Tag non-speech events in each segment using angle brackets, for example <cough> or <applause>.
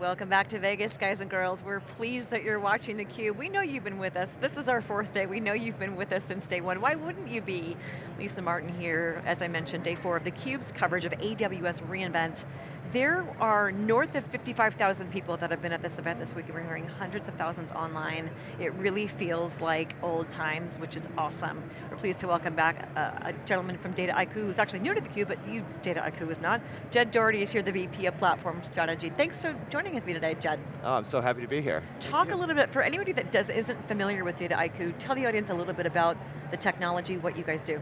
Welcome back to Vegas, guys and girls. We're pleased that you're watching theCUBE. We know you've been with us. This is our fourth day. We know you've been with us since day one. Why wouldn't you be? Lisa Martin here, as I mentioned, day four of theCUBE's coverage of AWS reInvent. There are north of 55,000 people that have been at this event this week. We're hearing hundreds of thousands online. It really feels like old times, which is awesome. We're pleased to welcome back a, a gentleman from Dataiku who's actually new to theCUBE, but you, Dataiku is not. Jed Dougherty is here, the VP of Platform Strategy. Thanks for joining us today, Jed. Oh, I'm so happy to be here. Talk a little bit, for anybody that does, isn't familiar with Dataiku, tell the audience a little bit about the technology, what you guys do.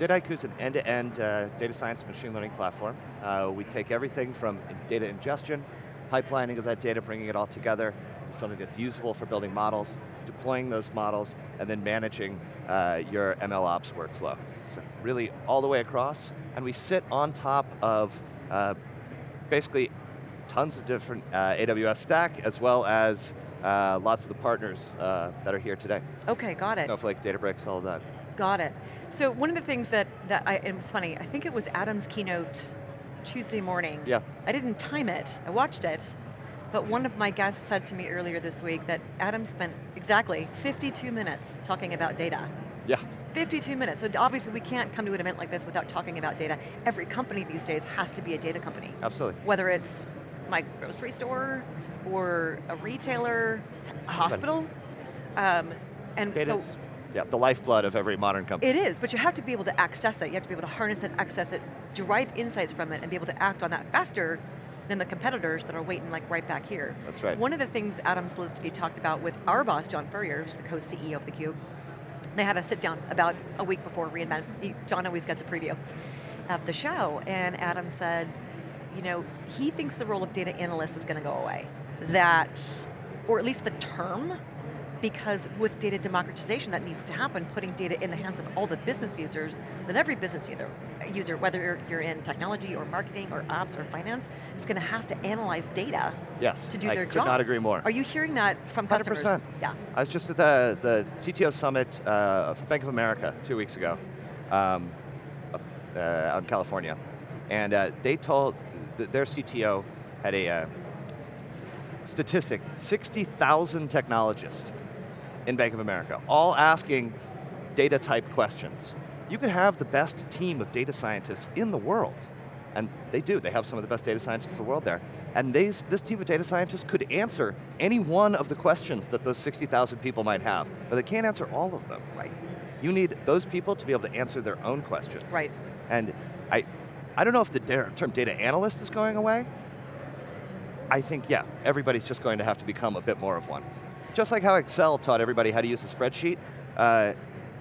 Dataiku is an end-to-end -end, uh, data science machine learning platform. Uh, we take everything from data ingestion, pipelining of that data, bringing it all together, something that's usable for building models, deploying those models, and then managing uh, your ML ops workflow. So really all the way across, and we sit on top of uh, basically tons of different uh, AWS stack, as well as uh, lots of the partners uh, that are here today. Okay, got it. Snowflake, Databricks, all of that. Got it. So one of the things that, that I, it was funny, I think it was Adam's keynote Tuesday morning. Yeah. I didn't time it, I watched it, but one of my guests said to me earlier this week that Adam spent exactly 52 minutes talking about data. Yeah. 52 minutes, so obviously we can't come to an event like this without talking about data. Every company these days has to be a data company. Absolutely. Whether it's my grocery store, or a retailer, a hospital, um, and Data's, so yeah, the lifeblood of every modern company. it is, but you have to be able to access it. You have to be able to harness it, access it, derive insights from it, and be able to act on that faster than the competitors that are waiting like right back here. That's right. One of the things Adam Selipsky talked about with our boss, John Furrier, who's the co-CEO of theCUBE, they had a sit down about a week before reInvent. John always gets a preview of the show, and Adam said, you know, he thinks the role of data analyst is going to go away. That, or at least the term, because with data democratization that needs to happen, putting data in the hands of all the business users, that every business user, user whether you're in technology or marketing or ops or finance, is going to have to analyze data yes, to do I their could not agree more. Are you hearing that from 100%. customers? Yeah. I was just at the, the CTO Summit uh, for Bank of America two weeks ago, um, uh, out in California. And uh, they told, th their CTO had a uh, statistic, 60,000 technologists in Bank of America, all asking data type questions. You could have the best team of data scientists in the world, and they do, they have some of the best data scientists in the world there, and these, this team of data scientists could answer any one of the questions that those 60,000 people might have, but they can't answer all of them. Right. You need those people to be able to answer their own questions. Right. And I, I don't know if the term data analyst is going away. I think, yeah, everybody's just going to have to become a bit more of one. Just like how Excel taught everybody how to use a spreadsheet, uh,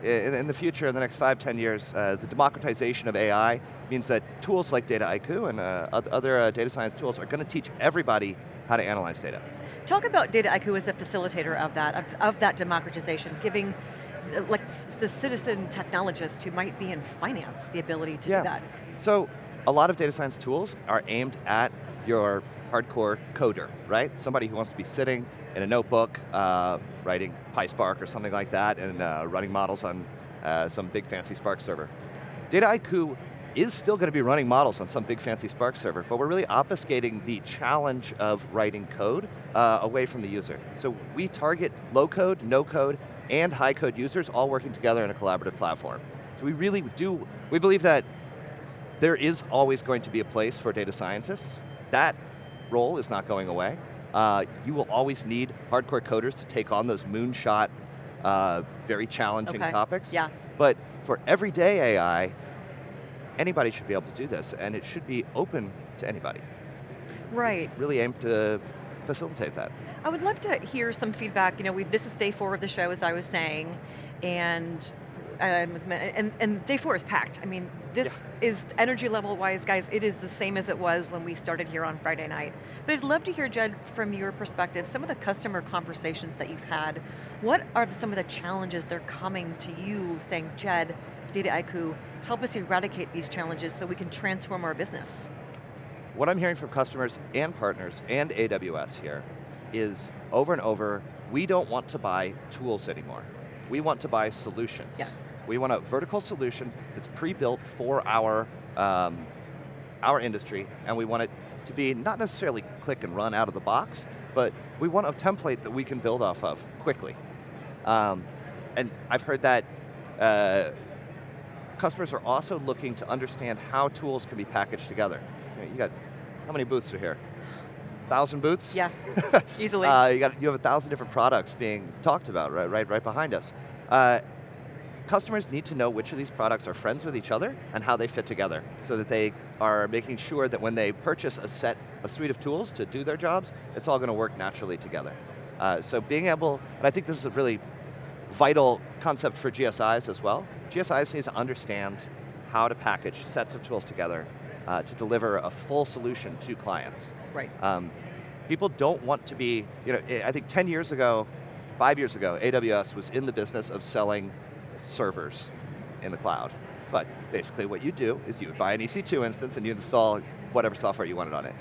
in, in, the future, in the next five, ten years, uh, the democratization of AI means that tools like Dataiku and uh, other uh, data science tools are going to teach everybody how to analyze data. Talk about Dataiku as a facilitator of that, of, of that democratization, giving like the citizen technologist who might be in finance the ability to yeah. do that. So, a lot of data science tools are aimed at your hardcore coder, right? Somebody who wants to be sitting in a notebook, uh, writing PySpark or something like that, and uh, running models on uh, some big fancy Spark server. Dataiku is still going to be running models on some big fancy Spark server, but we're really obfuscating the challenge of writing code uh, away from the user. So we target low code, no code, and high code users all working together in a collaborative platform. So we really do, we believe that there is always going to be a place for data scientists. That role is not going away. Uh, you will always need hardcore coders to take on those moonshot, uh, very challenging okay. topics. Yeah. But for everyday AI, anybody should be able to do this, and it should be open to anybody. Right. Really aim to facilitate that. I would love to hear some feedback. You know, we this is day four of the show, as I was saying, and Um, and, and day four is packed. I mean, this yeah. is energy level wise, guys, it is the same as it was when we started here on Friday night. But I'd love to hear, Jed, from your perspective, some of the customer conversations that you've had. What are some of the challenges they're coming to you saying, Jed, Dataiku, help us eradicate these challenges so we can transform our business? What I'm hearing from customers and partners and AWS here is over and over, we don't want to buy tools anymore. We want to buy solutions. Yes. We want a vertical solution that's pre-built for our, um, our industry, and we want it to be not necessarily click and run out of the box, but we want a template that we can build off of quickly. Um, and I've heard that uh, customers are also looking to understand how tools can be packaged together. You, know, you got, how many booths are here? Thousand booths? Yeah, <laughs> easily. uh, you, got, you have a thousand different products being talked about right, right, right behind us. Uh, customers need to know which of these products are friends with each other and how they fit together so that they are making sure that when they purchase a set, a suite of tools to do their jobs, it's all going to work naturally together. Uh, so being able, and I think this is a really vital concept for GSIs as well. GSIs need to understand how to package sets of tools together uh, to deliver a full solution to clients. Right. Um, people don't want to be, you know, I think 10 years ago, five years ago, AWS was in the business of selling servers in the cloud. But basically what you do is you would buy an EC2 instance and you install whatever software you wanted on it.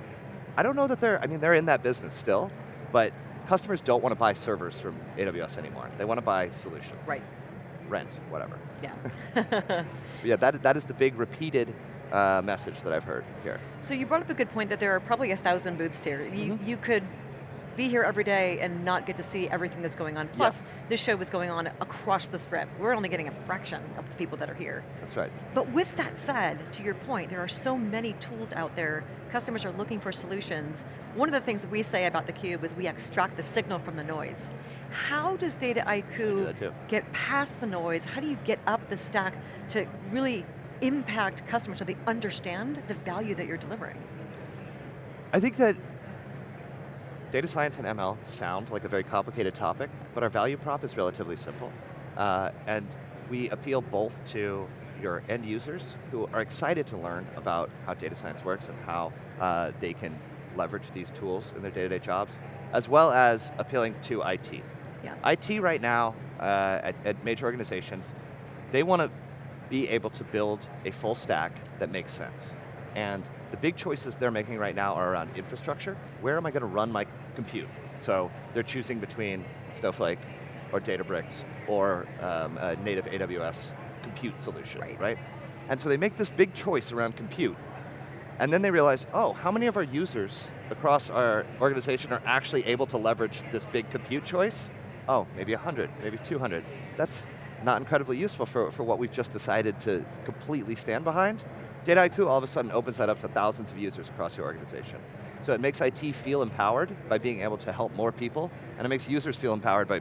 I don't know that they're, I mean, they're in that business still, but customers don't want to buy servers from AWS anymore. They want to buy solutions. Right. Rent, whatever. Yeah. <laughs> yeah, that, that is the big repeated uh, message that I've heard here. So you brought up a good point that there are probably a thousand booths here. You, mm -hmm. you could be here every day and not get to see everything that's going on. Plus, yeah. this show was going on across the strip. We're only getting a fraction of the people that are here. That's right. But with that said, to your point, there are so many tools out there. Customers are looking for solutions. One of the things that we say about theCUBE is we extract the signal from the noise. How does data Dataiku get past the noise? How do you get up the stack to really impact customers so they understand the value that you're delivering? I think that Data science and ML sound like a very complicated topic, but our value prop is relatively simple. Uh, and we appeal both to your end users who are excited to learn about how data science works and how uh, they can leverage these tools in their day-to-day -day jobs, as well as appealing to IT. Yeah. IT right now, uh, at, at major organizations, they want to be able to build a full stack that makes sense. And the big choices they're making right now are around infrastructure. Where am I going to run my compute? So they're choosing between Snowflake or Databricks or um, a native AWS compute solution, right. right? And so they make this big choice around compute. And then they realize, oh, how many of our users across our organization are actually able to leverage this big compute choice? Oh, maybe 100, maybe 200. That's not incredibly useful for, for what we've just decided to completely stand behind. Dataiku all of a sudden opens that up to thousands of users across your organization. So it makes IT feel empowered by being able to help more people, and it makes users feel empowered by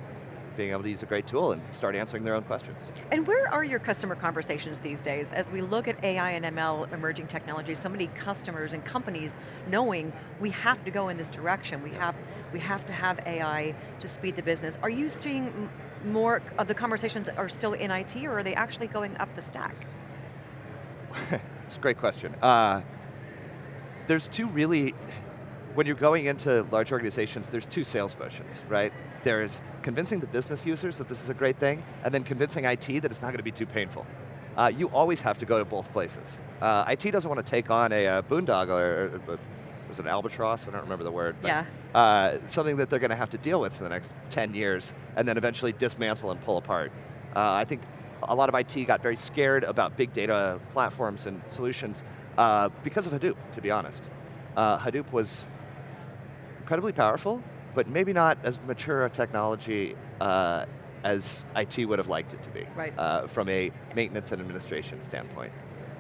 being able to use a great tool and start answering their own questions. And where are your customer conversations these days? As we look at AI and ML emerging technologies, so many customers and companies knowing we have to go in this direction, we have, we have to have AI to speed the business. Are you seeing more of the conversations are still in IT or are they actually going up the stack? <laughs> It's a great question. Uh, there's two really, when you're going into large organizations, there's two sales motions, right? There's convincing the business users that this is a great thing, and then convincing IT that it's not going to be too painful. Uh, you always have to go to both places. Uh, IT doesn't want to take on a, a boondoggle or, or, was it an albatross? I don't remember the word. But, yeah. Uh, something that they're going to have to deal with for the next 10 years, and then eventually dismantle and pull apart. Uh, I think a lot of IT got very scared about big data platforms and solutions uh, because of Hadoop, to be honest. Uh, Hadoop was incredibly powerful, but maybe not as mature a technology uh, as IT would have liked it to be, right. Uh, from a maintenance and administration standpoint.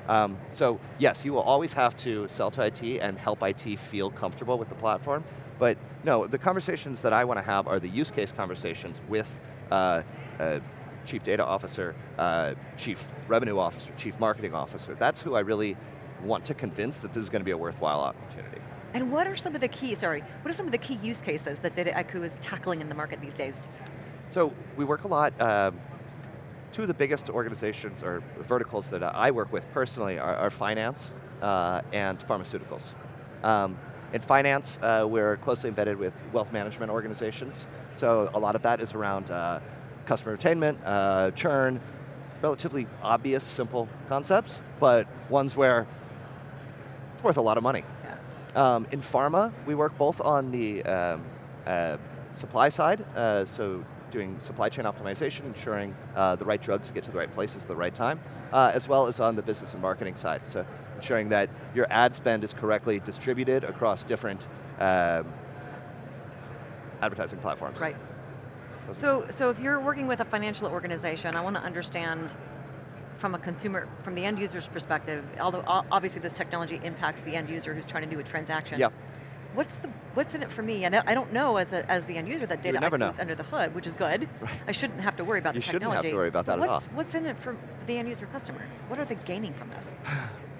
Um, so yes, you will always have to sell to IT and help IT feel comfortable with the platform, but no, the conversations that I want to have are the use case conversations with uh, uh, chief data officer, uh, chief revenue officer, chief marketing officer. That's who I really want to convince that this is going to be a worthwhile opportunity. And what are some of the key, sorry, what are some of the key use cases that Dataiku is tackling in the market these days? So we work a lot, um, two of the biggest organizations or verticals that I work with personally are, are finance uh, and pharmaceuticals. Um, in finance, uh, we're closely embedded with wealth management organizations, so a lot of that is around uh, customer retainment, uh, churn, relatively obvious, simple concepts, but ones where it's worth a lot of money. Yeah. Um, in pharma, we work both on the um, uh, supply side, uh, so doing supply chain optimization, ensuring uh, the right drugs get to the right places at the right time, uh, as well as on the business and marketing side. So ensuring that your ad spend is correctly distributed across different um, advertising platforms. Right. So, so if you're working with a financial organization, I want to understand from a consumer, from the end user's perspective, although obviously this technology impacts the end user who's trying to do a transaction. Yeah. What's the what's in it for me? And I don't know as, a, as the end user that data is under the hood, which is good. Right. I shouldn't have to worry about you the technology. You shouldn't have to worry about that what's, at all. What's in it for the end user customer? What are they gaining from this? <sighs>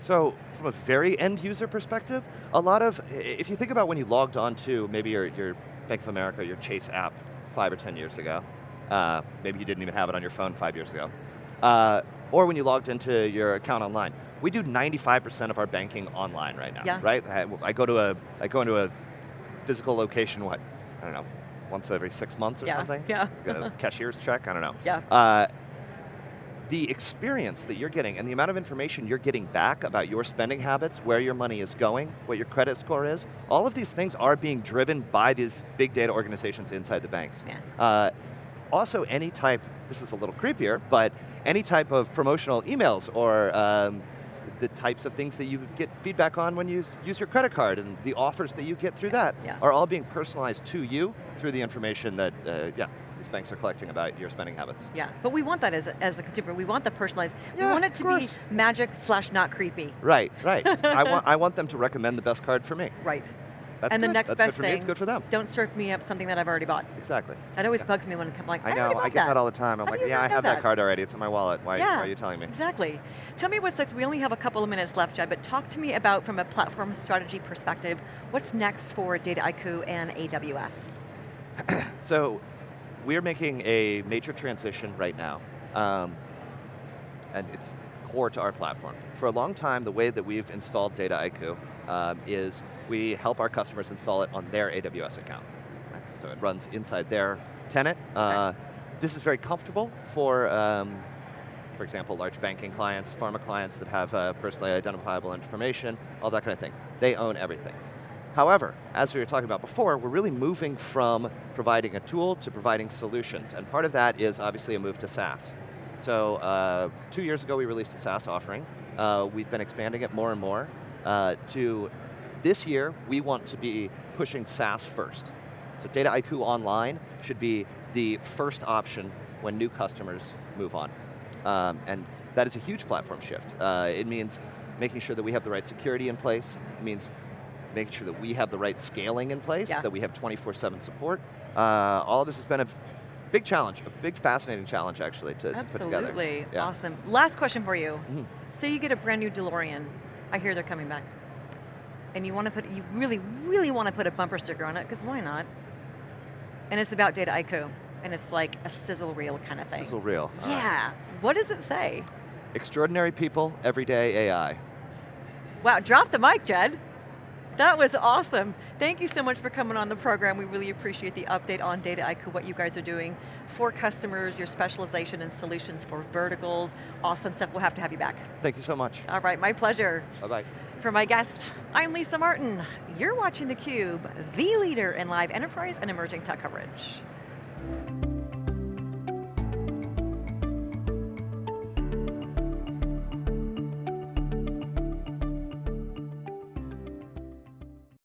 So, from a very end user perspective, a lot of, if you think about when you logged on to maybe your, your Bank of America, your Chase app five or 10 years ago, uh, maybe you didn't even have it on your phone five years ago, uh, or when you logged into your account online. We do 95% of our banking online right now, yeah. right? I, I, go to a, I go into a physical location, what, I don't know, once every six months or yeah. something? <laughs> Yeah. Get a cashier's check, I don't know. Yeah. Uh, the experience that you're getting and the amount of information you're getting back about your spending habits, where your money is going, what your credit score is, all of these things are being driven by these big data organizations inside the banks. Yeah. Uh, also, any type, this is a little creepier, but any type of promotional emails or um, the types of things that you get feedback on when you use your credit card and the offers that you get through that yeah. are all being personalized to you through the information that, uh, yeah, these banks are collecting about your spending habits. Yeah, but we want that as a, as a consumer. We want the personalized. Yeah, we want it to be magic slash not creepy. Right, right. I, want, <laughs> I want them to recommend the best card for me. Right. That's and good. the next That's best good for thing, me, it's good for them. Don't serve me up something that I've already bought. Exactly. That always yeah. bugs me when I'm like, I, I know, I get that. that all the time. I'm How like, yeah, I have that? that card already, it's in my wallet. Why, yeah, why are you telling me? Exactly. Tell me what's next. We only have a couple of minutes left, Jed, but talk to me about, from a platform strategy perspective, what's next for Data Dataiku and AWS? so, we're making a major transition right now, um, and it's core to our platform. For a long time, the way that we've installed Dataiku um, is we help our customers install it on their AWS account. Right? So it runs inside their tenant. Uh, this is very comfortable for, um, for example, large banking clients, pharma clients that have uh, personally identifiable information, all that kind of thing. They own everything. However, as we were talking about before, we're really moving from providing a tool to providing solutions, and part of that is obviously a move to SaaS. So uh, two years ago we released a SaaS offering. Uh, we've been expanding it more and more uh, to this year, we want to be pushing SaaS first. So Dataiku Online should be the first option when new customers move on. Um, and that is a huge platform shift. Uh, it means making sure that we have the right security in place. It means making sure that we have the right scaling in place, yeah. that we have 24-7 support. Uh, all of this has been a big challenge, a big fascinating challenge actually to, to put together. Absolutely, yeah. awesome. Last question for you. Mm -hmm. Say you get a brand new DeLorean. I hear they're coming back and you want to put, you really, really want to put a bumper sticker on it, because why not? And it's about Dataiku, and it's like a sizzle reel kind of thing. Sizzle reel. Yeah. What does it say? Extraordinary people, everyday AI. Wow, drop the mic, Jed. That was awesome. Thank you so much for coming on the program. We really appreciate the update on Data Dataiku, what you guys are doing for customers, your specialization and solutions for verticals. Awesome stuff, we'll have to have you back. Thank you so much. All right, my pleasure. Bye-bye. For my guest, I'm Lisa Martin. You're watching theCUBE, the leader in live enterprise and emerging tech coverage.